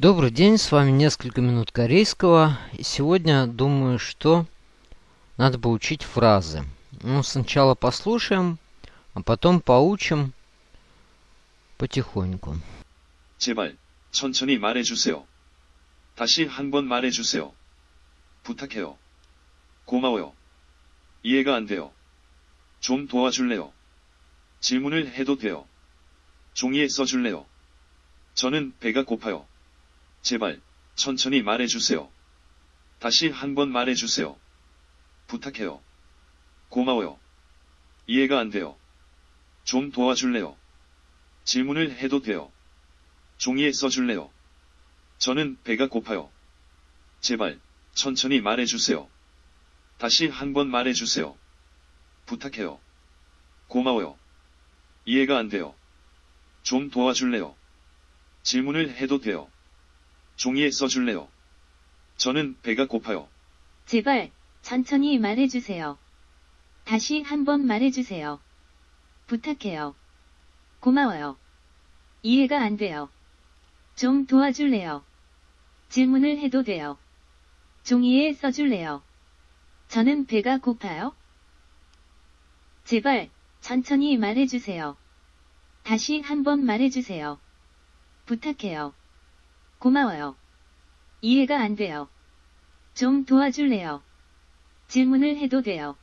Добрый день, с вами несколько минут корейского. И сегодня думаю, что надо поучить фразы. Ну, сначала послушаем, а потом поучим потихоньку. 제발 천천히 말해주세요. 다시 한 번 말해주세요. 부탁해요. 고마워요. 이해가 안 돼요. 좀 도와줄래요? 질문을 해도 돼요. 종이에 써줄래요? 저는 배가 고파요. 제발 천천히 말해주세요. 다시 한번 말해주세요. 부탁해요. 고마워요. 이해가 안 돼요. 좀 도와줄래요? 질문을 해도 돼요. 종이에 써줄래요? 저는 배가 고파요. 제발 천천히 말해주세요. 다시 한번 말해주세요. 부탁해요. 고마워요. 이해가 안 돼요. 좀 도와줄래요? 질문을 해도 돼요. 종이에 써줄래요? 저는 배가 고파요. 제발, 천천히 말해주세요. 다시 한번 말해주세요. 부탁해요. 고마워요. 이해가 안 돼요. 좀 도와줄래요? 질문을 해도 돼요. 종이에 써줄래요? 저는 배가 고파요. 제발, 천천히 말해주세요. 다시 한번 말해주세요. 부탁해요. 고마워요. 이해가 안 돼요. 좀 도와줄래요? 질문을 해도 돼요.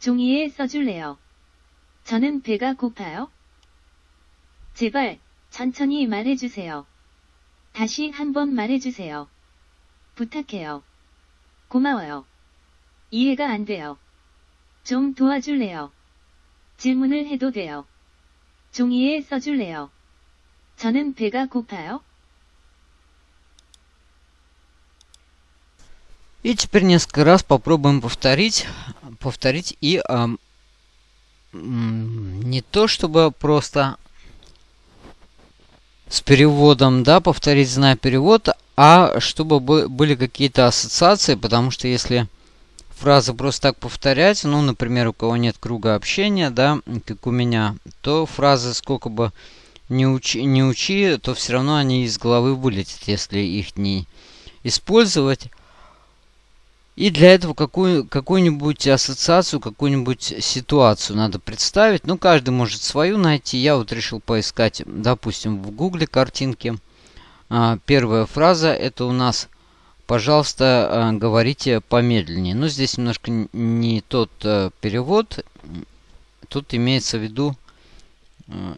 종이에 써줄래요? 저는 배가 고파요. 제발, 천천히 말해주세요. 다시 한번 말해주세요. 부탁해요. 고마워요. 이해가 안 돼요. 좀 도와줄래요? 질문을 해도 돼요. 종이에 써줄래요? 저는 배가 고파요. И теперь несколько раз попробуем повторить, повторить и э, не то чтобы просто с переводом, да, повторить, зная перевод, а чтобы были какие-то ассоциации, потому что если фразы просто так повторять, ну, например, у кого нет круга общения, да, как у меня, то фразы сколько бы не учи, не учи, то все равно они из головы вылетят, если их не использовать. И для этого какую, какую-нибудь ассоциацию, какую-нибудь ситуацию надо представить. Ну, каждый может свою найти. Я вот решил поискать, допустим, в гугле картинки. А, первая фраза это у нас «Пожалуйста, а, говорите помедленнее». Ну, здесь немножко не тот а, перевод. Тут имеется в виду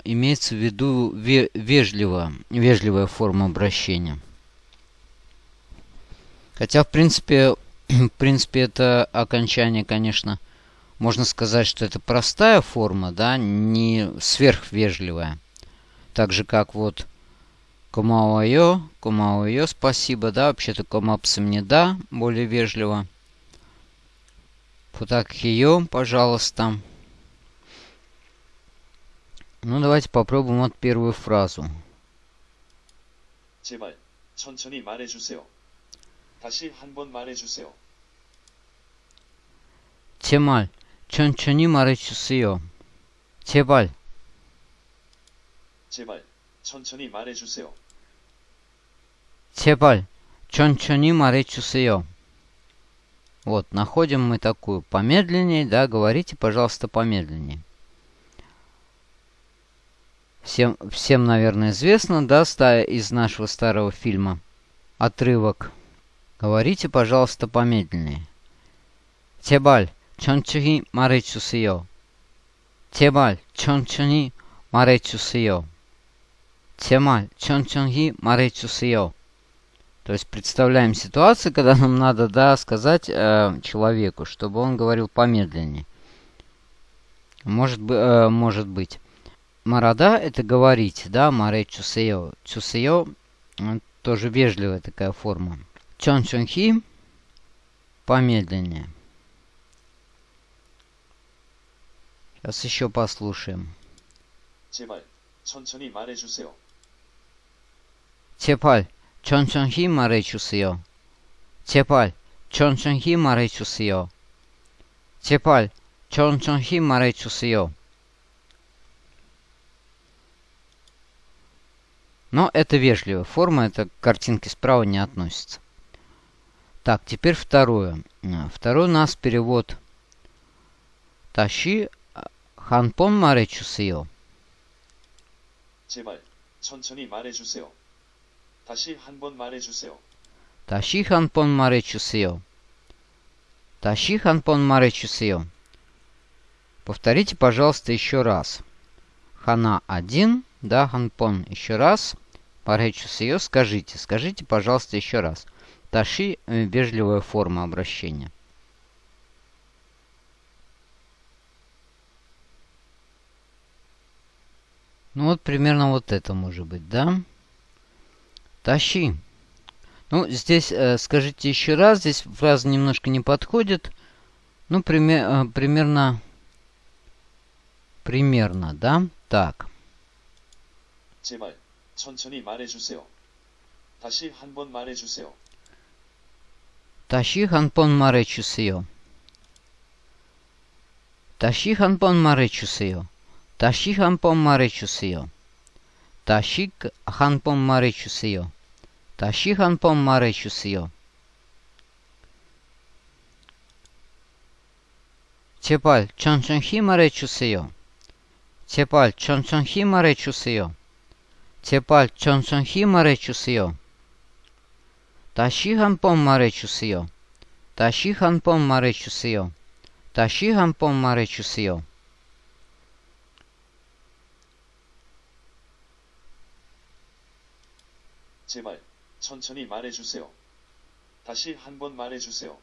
имеется в виду вежливо, вежливая форма обращения. Хотя, в принципе, в принципе, это окончание, конечно, можно сказать, что это простая форма, да, не сверхвежливая. Так же, как вот Комао-йо, комао-йо, спасибо, да, вообще-то комапсы мне да, более вежливо. Футакхио, пожалуйста. Ну, давайте попробуем вот первую фразу. 제발 천천히 말해주세요. 다시 한 번 말해주세요. 제발 천천히 말해주세요. 제발. 제발 천천히 말해주세요. 제발 천천히 말해주세요. Вот, находим мы такую. Помедленнее, да, говорите, пожалуйста, помедленнее. Всем, всем, наверное, известно, да, из нашего старого фильма отрывок. Говорите, пожалуйста, помедленнее. Тебаль, чончуги маречусио. Тебаль, чончуги маречусио. Тебаль чончунги маречусио. То есть представляем ситуацию, когда нам надо да, сказать э, человеку, чтобы он говорил помедленнее. Может, э, может быть. Марада – это говорить, да, маре чусео. Чусео – тоже вежливая такая форма. Чон чонхи помедленнее. Сейчас еще послушаем. 제발 천천히 말해주세요. 제발 천천히 말해주세요. 제발 천천히 말해주세요. 제발 천천히 말해주세요. Но это вежливая форма, это к картинке справа не относится. Так, теперь второе. Второй у нас перевод Таши ханпон 말해주세요. 제발 천천히 말해주세요. 다시 한 번 말해주세요. 다시 한번 말해주세요. 다시 한번 말해주세요. Повторите, пожалуйста, еще раз. Хана один, да, ханпон еще раз. Маречусио, скажите, скажите, пожалуйста, еще раз. Таши – вежливая форма обращения. Ну вот примерно вот это может быть, да? Тащи. Ну, здесь э, скажите еще раз. Здесь фраза немножко не подходит. Ну, пример, э, примерно... Примерно, да? Так. 제발 천천히 말해주세요. 다시 한 번 말해주세요. Տաշի հանպոն մարեչուսիո։ Տաշի հանպոն մարեչուսիո։ Տաշի հանպոն մարեչուսիո։ Տաշի հանպոն մարեչուսիո։ Տաշի հանպոն մարեչուսիո։ Չեպալ չանչնխի մարեչուսիո։ Չեպալ չանչնխի մարեչուսիո։ Չեպալ չանչնխի մարեչուսիո։ 주세요. 다시 한번 말해주세요. 다시 한번 말해주세요. 제발 천천히 말해주세요. 제발 천천히 말해주세요. 제발 천천히 말해주세요. 다시 한번 말해주세요. 다시 한번 말해주세요. 다시 한번 말해주세요. 제발 천천히 말해주세요. 다시 한 번 말해주세요.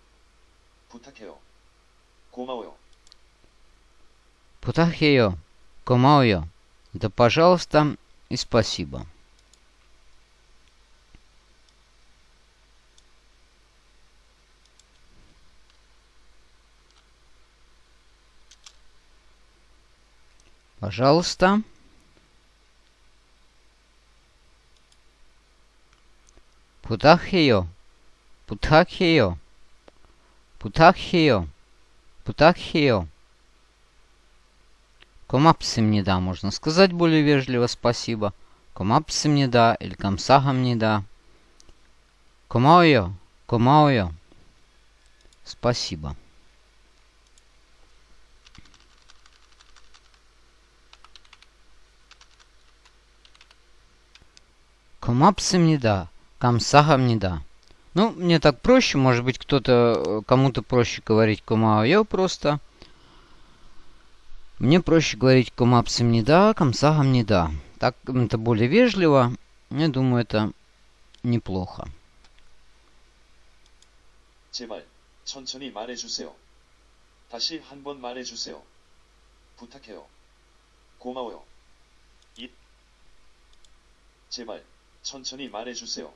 부탁해요. 고마워요. 부탁해요. 고마워요. Да пожалуйста и спасибо. Пожалуйста. Путахио. Путахио. Путахио. Путахио. Комапсы мне да, можно сказать более вежливо спасибо. Комапсы мне да, или комсага мне да. Комао, комао. Спасибо. Комапсимнида или комсахамнида. Комаойо, комаойо. Спасибо. Комапсимнида, комсахамнида. Ну, мне так проще, может быть, кто-то, кому-то проще говорить комаойо просто. Мне проще говорить комапсим не да, комсагам не да. Так это более вежливо. Я думаю, это неплохо. 제발 천천히 말해주세요. 다시 한 번 말해주세요. 부탁해요. 고마워요. 이 제발 천천히 말해주세요.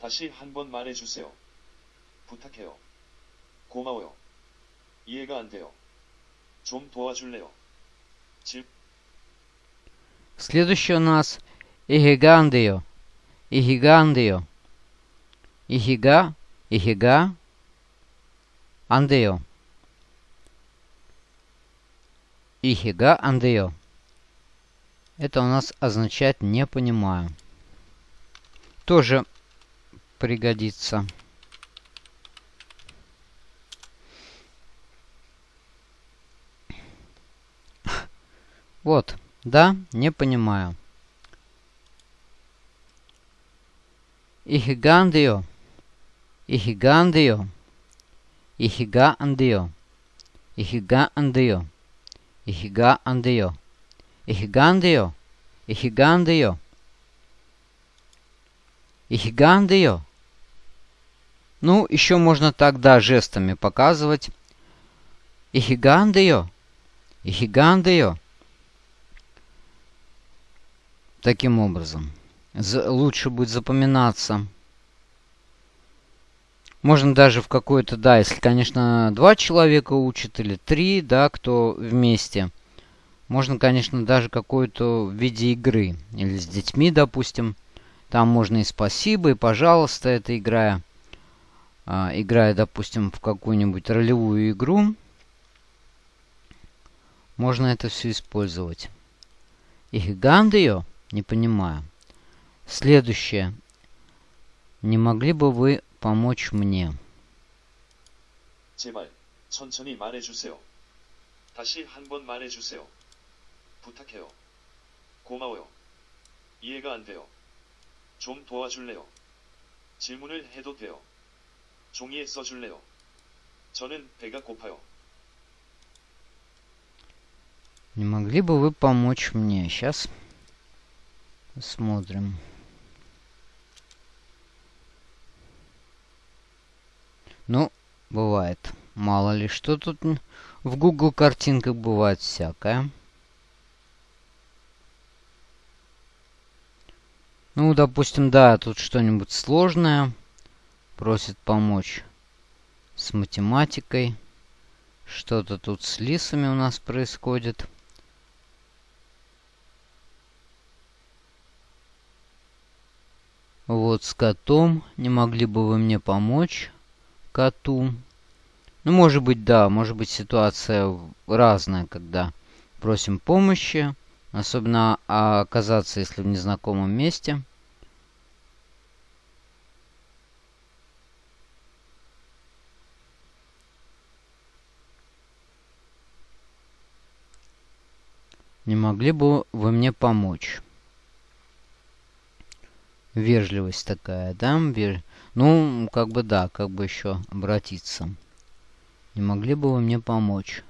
다시 한 번 말해주세요. 부탁해요. 고마워요. 이해가 안 돼요. 좀 도와줄래요? 질 Следующий у нас Игигандио. Игигандио. Игига, Игига, Андео. Ихига Андео. Это у нас означает «не понимаю». Тоже пригодится. Вот, да, не понимаю. Ихигандио. Ихигандио. Ихига андио. Ихига андио. Ихига андио. Ихигандио. Ихигандио. Ну, еще можно тогда жестами показывать. Ихигандио. Ихигандио. Таким образом. Лучше будет запоминаться. Можно даже в какой-то, да, если, конечно, два человека учат или три, да, кто вместе. Можно, конечно, даже какой-то в виде игры. Или с детьми, допустим. Там можно и спасибо, и пожалуйста, это играя. А, играя, допустим, в какую-нибудь ролевую игру. Можно это все использовать. И гигандио не понимаю. Следующее. Не могли бы вы помочь мне? 제발 천천히 말해주세요. 다시 한 번 말해주세요. 부탁해요. 고마워요. 이해가 안 돼요. 좀 도와줄래요? 질문을 해도 돼요. 종이에 써줄래요? 저는 배가 고파요. Не могли бы вы помочь мне? Сейчас посмотрим. Ну, бывает. Мало ли что тут в Google картинках бывает всякое. Ну, допустим, да, тут что-нибудь сложное. Просит помочь с математикой. Что-то тут с лисами у нас происходит. Вот с котом. Не могли бы вы мне помочь? Коту. Ну, может быть, да, может быть ситуация разная, когда просим помощи. Особенно оказаться, если в незнакомом месте. Не могли бы вы мне помочь? Вежливость такая, да? Веж... Ну, как бы да, как бы еще обратиться. Не могли бы вы мне помочь?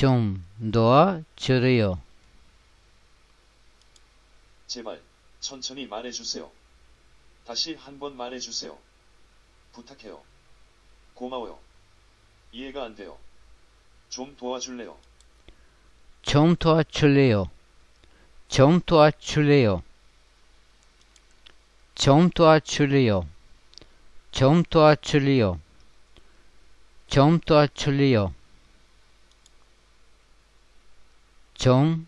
좀 도와주세요. 제발 천천히 말해주세요. 다시 한 번 말해주세요. 부탁해요. 고마워요. 이해가 안 돼요. 좀 도와줄래요? 좀 도와줄래요? 좀 도와줄래요? 좀 도와줄래요? 좀 도와줄래요? 좀 도와줄래요? 좀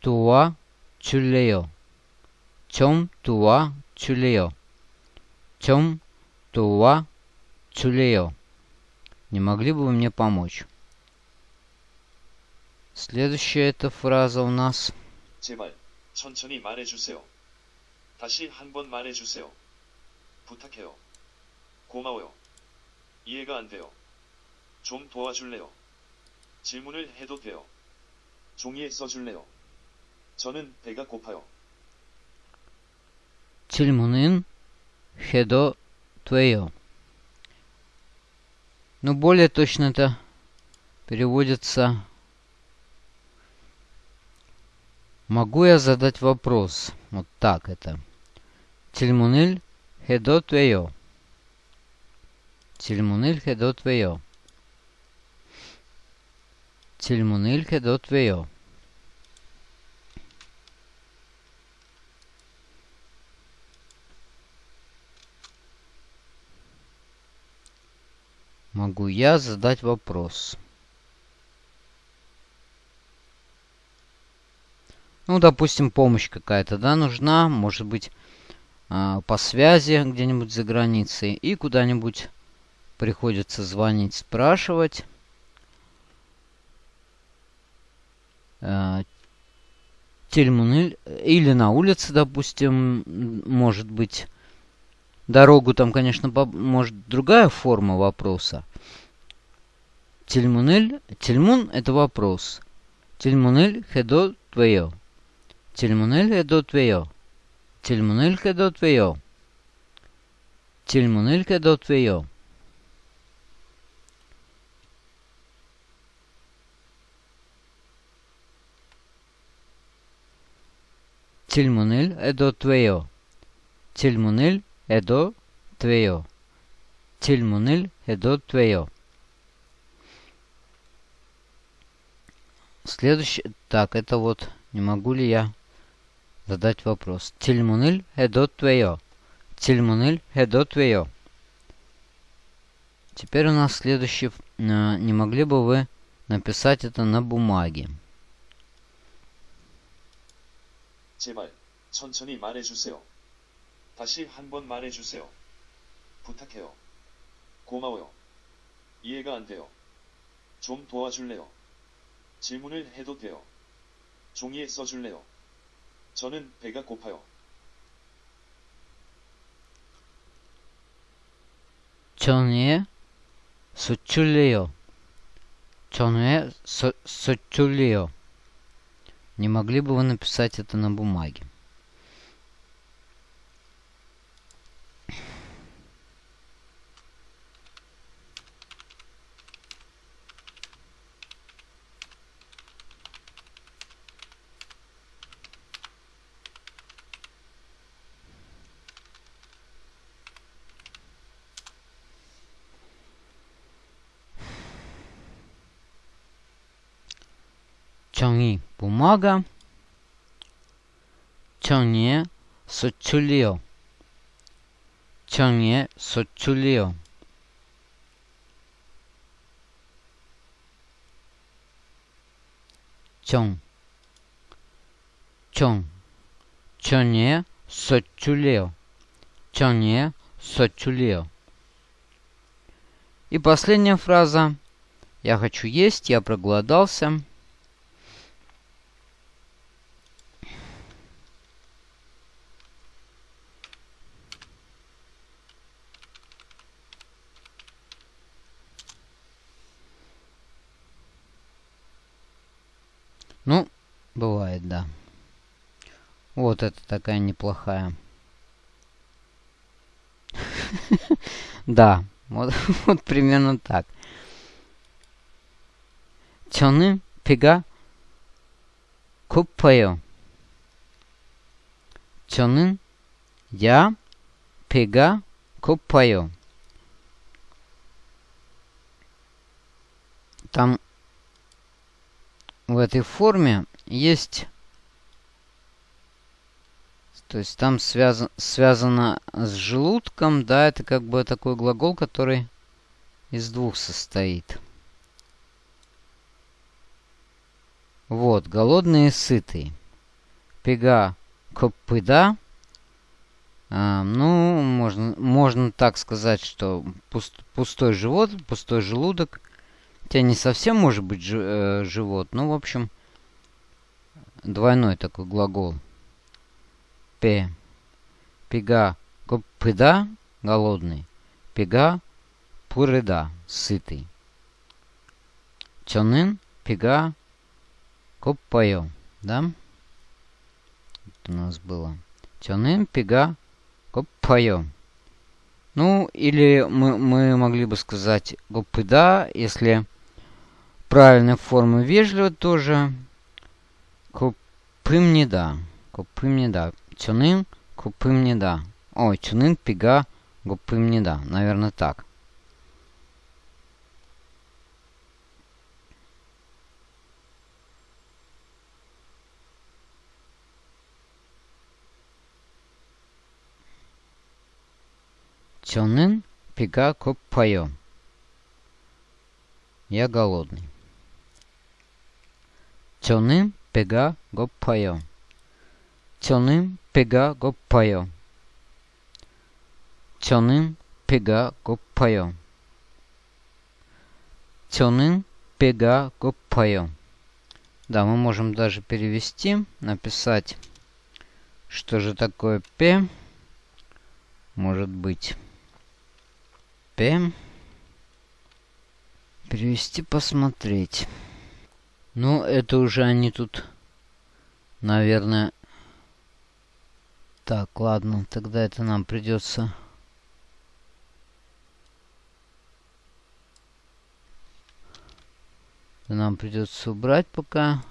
도와줄래요? 좀 도와줄래요? 좀 도와줄래요? Не могли бы вы мне помочь? Следующая эта фраза у нас. 제발 천천히 말해주세요. 다시 한 번 말해주세요. 부탁해요. 고마워요. 이해가 안 돼요. 좀 도와줄래요? 질문을 해도 돼요. 종이에 써줄래요? 저는 배가 고파요. Тильмунин Хедо твейо. Но более точно это переводится Могу я задать вопрос? Вот так это. Тильмуниль хедо твео. Тильмуниль хедо твео. Тильмуниль хедо твео. Могу я задать вопрос? Ну, допустим, помощь какая-то, да, нужна, может быть, э, по связи где-нибудь за границей. И куда-нибудь приходится звонить, спрашивать. Э, Тельмуныль. Или на улице, допустим, может быть. Дорогу там, конечно, может другая форма вопроса. Тельмунель, тельмун – это вопрос. Тельмунель хедо твое. Тельмунель хедо твое. Тельмунель хедо твое. Тельмунель хедо твое. Тельмунель хедо твое. Тельмунель edot veyo. Tilmunel edot veyo. Следующий... Так, это вот... Не могу ли я задать вопрос. Тильмуниль эдот твое. Тильмуниль эдот твое. Теперь у нас следующий. Не могли бы вы написать это на бумаге? 제발 천천히 말해주세요. 다시 한번 말해주세요. 부탁해요. 고마워요. 이해가 안 돼요. 좀 도와줄래요? 질문을 해도 돼요. 종이에 써줄래요? 저는 배가 고파요. 전에 수출래요. 전에 수출래요. Не могли бы вы написать это на бумаге? 정의 бумага 정의에 서출리요 정의에 서출리요 정, 정, 정의에 서출리요 정의에 сочулео. И последняя фраза. Я хочу есть, я проголодался. Вот это такая неплохая. Да, вот, вот примерно так. 저는 배가 고파요. 저는 я 배가 고파요. Там в этой форме есть... то есть там связан, связано с желудком, да, это как бы такой глагол, который из двух состоит. Вот, голодный и сытый. Пега копыда. А, ну, можно, можно так сказать, что пуст, пустой живот, пустой желудок. Хотя не совсем может быть жи э, живот. Ну, в общем, двойной такой глагол. П. Пега копыда, голодный. Пега пурыда, сытый. Чонын, пега коппайо. Да? Это у нас было. Чонын, пега коппайо. Ну, или мы, мы могли бы сказать гопыда, если правильная форма вежливо тоже. Купымнида. Купымнида Чунын купымнида. Ой, чунын пига гупымнида. Наверное, так. 저는 배가 고파요. Я голодный. 저는 배가 고파요. 저는 배가 고파요. 저는 배가 고파요. 저는 배가 고파요. Да, мы можем даже перевести, написать, что же такое П. Может быть П. Перевести, посмотреть. Ну, это уже они тут, наверное... так, ладно, тогда это нам придется... Нам придется убрать пока.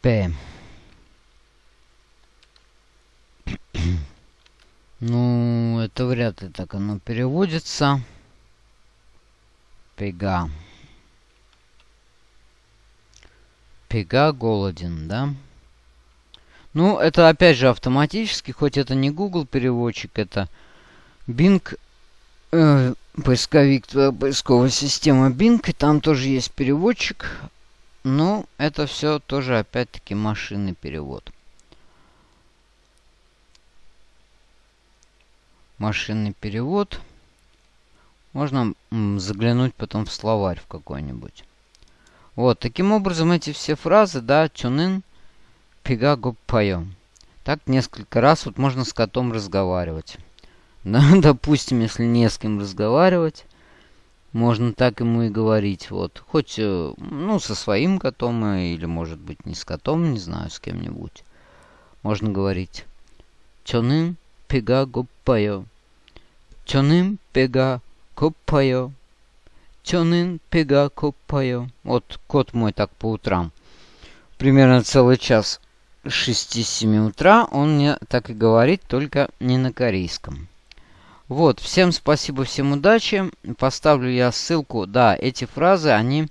П. ну, это вряд ли так оно переводится. Пега. Пега голоден, да? Ну, это опять же автоматически, хоть это не Google переводчик, это Bing, э, поисковик, поисковая система Bing, и там тоже есть переводчик. Но это все тоже опять-таки машинный перевод. машинный перевод. Можно заглянуть потом в словарь в какой-нибудь. Вот, таким образом эти все фразы, да, тюнин, пига поем. Так несколько раз вот можно с котом разговаривать. Да, допустим, если не с кем разговаривать, можно так ему и говорить. Вот, хоть, э, ну, со своим котом, э, или, может быть, не с котом, не знаю, с кем-нибудь. Можно говорить. Чонын пега гоппайо. Чонын пега коппайо. Чонын пега коппайо. Вот кот мой так по утрам. Примерно целый час 6-7 утра он мне так и говорит, только не на корейском. Вот, всем спасибо, всем удачи. Поставлю я ссылку. Да, эти фразы, они...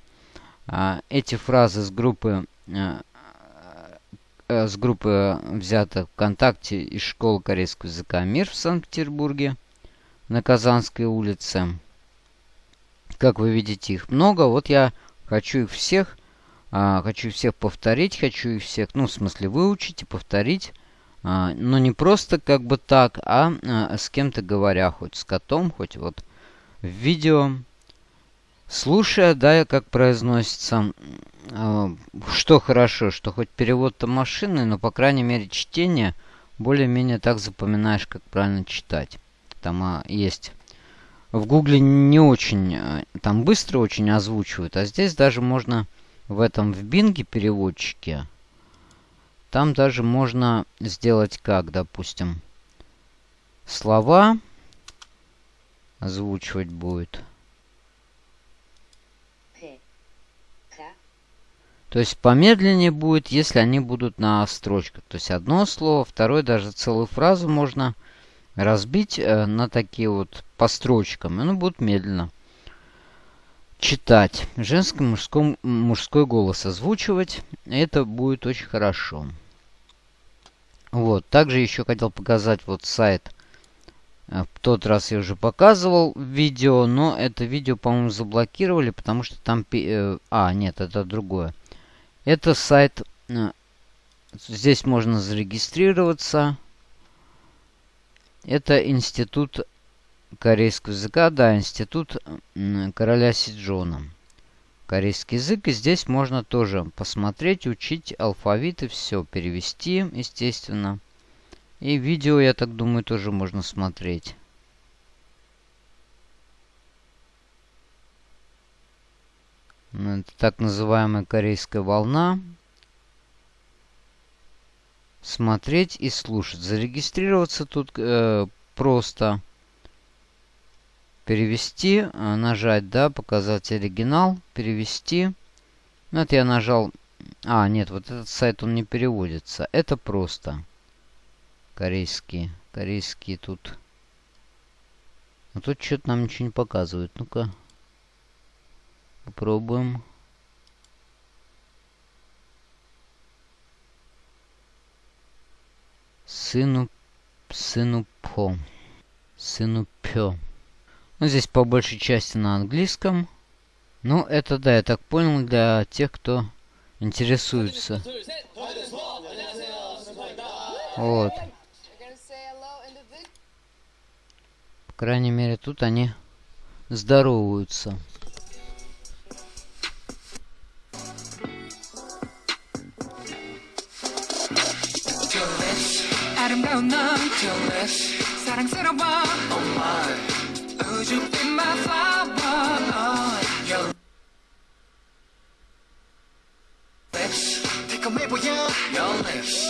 А, эти фразы с группы... А, а, с группы взято ВКонтакте из школы корейского языка «Мир» в Санкт-Петербурге на Казанской улице. Как вы видите, их много. Вот я хочу их всех а, хочу всех повторить, хочу их всех, ну, в смысле, выучить и повторить. А, но не просто как бы так, а, а с кем-то говоря, хоть с котом, хоть вот в видео. Слушая, да, как произносится, а, что хорошо, что хоть перевод-то машинный, но, по крайней мере, чтение более-менее так запоминаешь, как правильно читать. Там а, есть... В гугле не очень, а, там быстро очень озвучивают, а здесь даже можно в этом в бинге переводчике, там даже можно сделать как, допустим, слова озвучивать будет. То есть помедленнее будет, если они будут на строчках. То есть одно слово, второе, даже целую фразу можно разбить э, на такие вот по строчкам. И оно будет медленно читать. Женский, мужской, мужской голос озвучивать. Это будет очень хорошо. Вот. Также еще хотел показать вот сайт. Э, в тот раз я уже показывал видео, но это видео, по-моему, заблокировали, потому что там... Э, а, нет, это другое. Это сайт... Здесь можно зарегистрироваться. Это институт корейского языка, да, институт короля Сиджона. Корейский язык, и здесь можно тоже посмотреть, учить алфавит и все, перевести, естественно. И видео, я так думаю, тоже можно смотреть. Ну, это так называемая корейская волна. Смотреть и слушать. Зарегистрироваться тут э, просто перевести, э, нажать, да, показать оригинал, перевести. Ну, это я нажал... А, нет, вот этот сайт, он не переводится. Это просто корейские. Корейские тут... Но тут что-то нам ничего не показывает. Ну-ка. Попробуем. Сыну... Сыну по. Сыну пё. Ну, здесь по большей части на английском. Ну, это, да, я так понял, для тех, кто интересуется. Вот. По крайней мере, тут они здороваются. 아름다운 넌 사랑스러워 oh my. Would you be my flower? Your lips, 달콤해 보여. Your lips.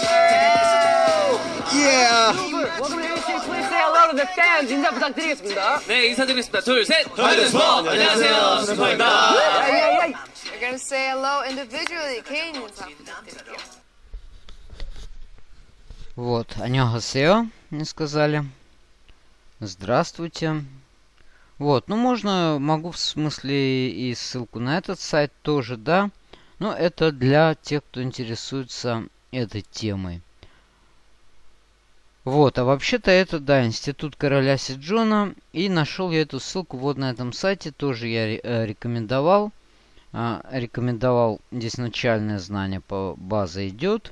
Yeah. Welcome to NC. Please say hello to the fans. 인사 부탁드리겠습니다. 네, 인사드리겠습니다. 둘, 셋. 하이데스폰. 안녕하세요. 스파입니다. You're gonna say hello individually. Kane 인사 부탁드릴게요. Вот, анёгасео, мне сказали. Здравствуйте. Вот, ну можно, могу в смысле и ссылку на этот сайт тоже, да. Но это для тех, кто интересуется этой темой. Вот, а вообще-то это, да, Институт Короля Сиджона. И нашел я эту ссылку вот на этом сайте. Тоже я э, рекомендовал. А, рекомендовал, здесь начальное знание по базе идет.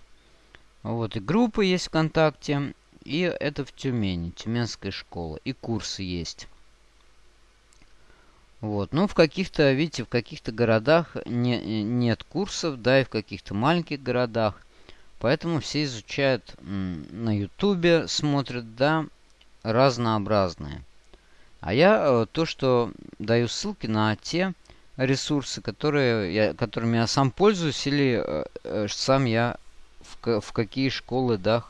Вот и группы есть ВКонтакте. И это в Тюмени, Тюменская школа. И курсы есть. Вот. Ну, в каких-то, видите, в каких-то городах не, нет курсов, да, и в каких-то маленьких городах. Поэтому все изучают на Ютубе, смотрят, да, разнообразные. А я э, то, что даю ссылки на те ресурсы, которые я, которыми я сам пользуюсь, или э, э сам я в, какие школы, да,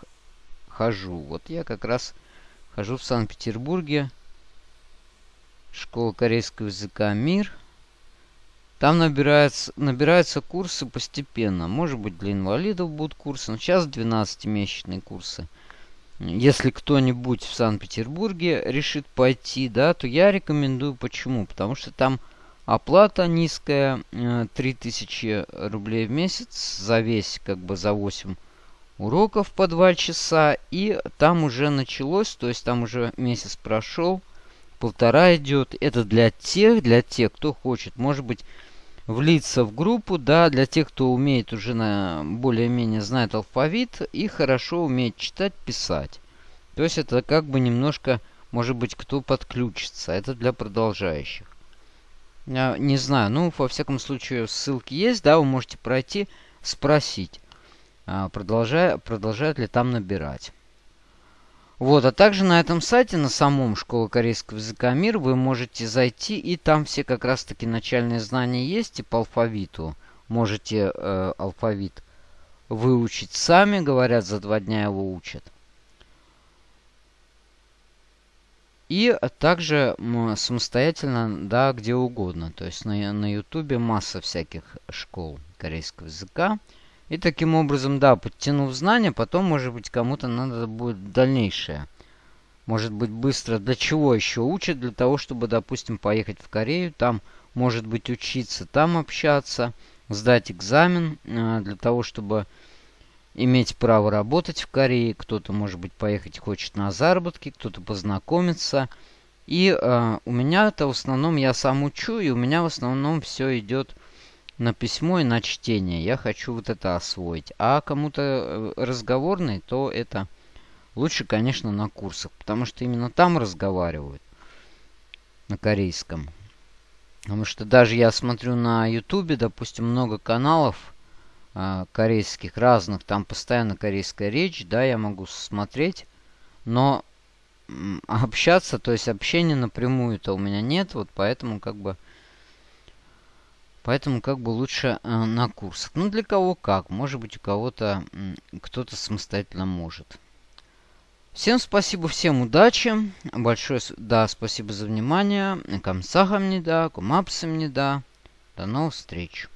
хожу. Вот я как раз хожу в Санкт-Петербурге. Школа корейского языка «Мир». Там набирается, набираются курсы постепенно. Может быть, для инвалидов будут курсы. Но сейчас 12-месячные курсы. Если кто-нибудь в Санкт-Петербурге решит пойти, да, то я рекомендую. Почему? Потому что там оплата низкая. 3000 э, рублей в месяц за весь, как бы за 8 уроков по 2 часа. И там уже началось, то есть там уже месяц прошел. Полтора идет. Это для тех, для тех, кто хочет. Может быть, влиться в группу, да, для тех, кто умеет уже на более-менее знает алфавит и хорошо умеет читать, писать. То есть это как бы немножко, может быть, кто подключится. Это для продолжающих. Я не знаю, ну, во всяком случае, ссылки есть, да, вы можете пройти, спросить, а, продолжая, продолжают ли там набирать. Вот, а также на этом сайте, на самом Школа корейского языка Мир, вы можете зайти, и там все как раз-таки начальные знания есть, и по алфавиту. Можете э, алфавит выучить сами, говорят, за два дня его учат. И также самостоятельно, да, где угодно. То есть на, на ютубе масса всяких школ корейского языка. И таким образом, да, подтянув знания, потом, может быть, кому-то надо будет дальнейшее. Может быть, быстро. Для чего еще учат? Для того, чтобы, допустим, поехать в Корею, там, может быть, учиться, там общаться, сдать экзамен, э, для того, чтобы иметь право работать в Корее. Кто-то, может быть, поехать хочет на заработки, кто-то познакомиться. И э, у меня это в основном я сам учу, и у меня в основном все идет на письмо и на чтение. Я хочу вот это освоить. А кому-то э, разговорный, то это лучше, конечно, на курсах. Потому что именно там разговаривают. На корейском. Потому что даже я смотрю на ютубе, допустим, много каналов корейских разных. Там постоянно корейская речь. Да, я могу смотреть. Но общаться, то есть общения напрямую-то у меня нет. Вот поэтому как бы Поэтому как бы лучше э, на курсах. Ну, для кого как. Может быть, у кого-то кто-то самостоятельно может. Всем спасибо, всем удачи. Большое, да, спасибо за внимание. Камсахам не да, кумапсам не да. До новых встреч.